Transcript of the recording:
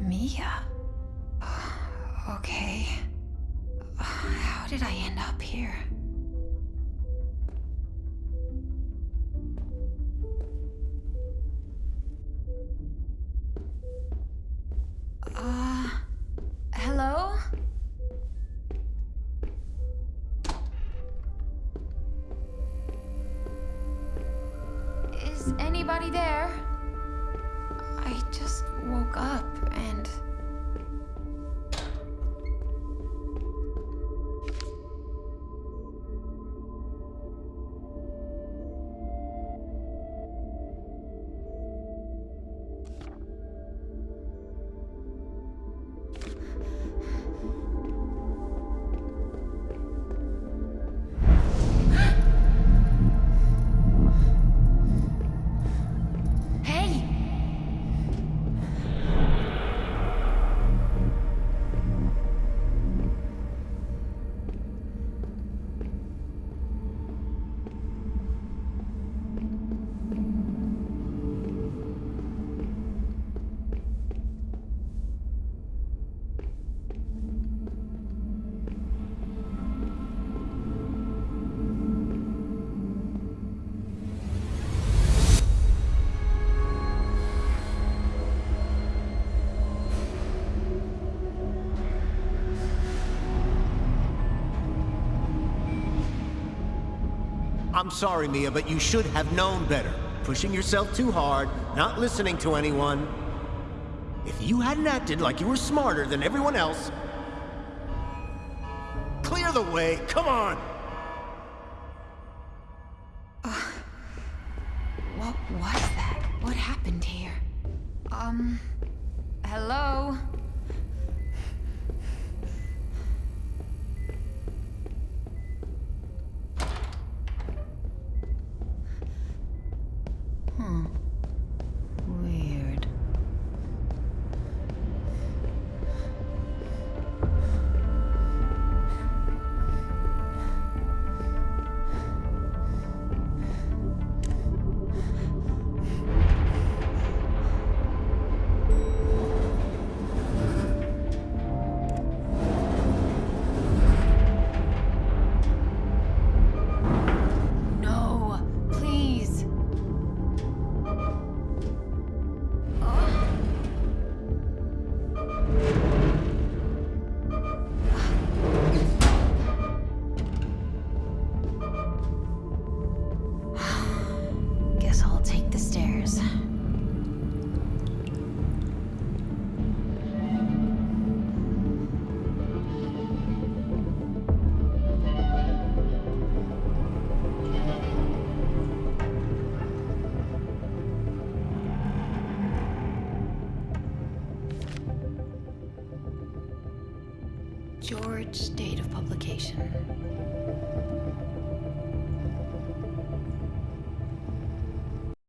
Mia. Okay. How did I end up here? Uh, hello? Is anybody there? I just woke up and. I'm sorry, Mia, but you should have known better. Pushing yourself too hard, not listening to anyone. If you hadn't acted like you were smarter than everyone else... Clear the way, come on! What was that? What happened here? Um. Hello? Hmm. George's date of publication.